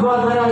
Boa noite.